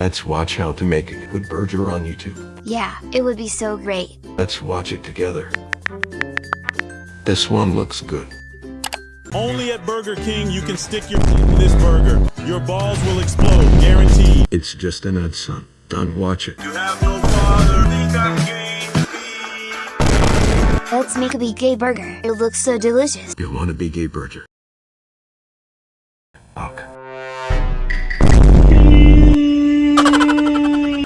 Let's watch how to make a good burger on YouTube. Yeah, it would be so great. Let's watch it together. This one looks good. Only at Burger King you can stick your teeth in this burger. Your balls will explode, guaranteed. It's just an ad, son. Don't watch it. You have no father. Let's make a big gay burger. It looks so delicious. You want a big gay burger? Okay.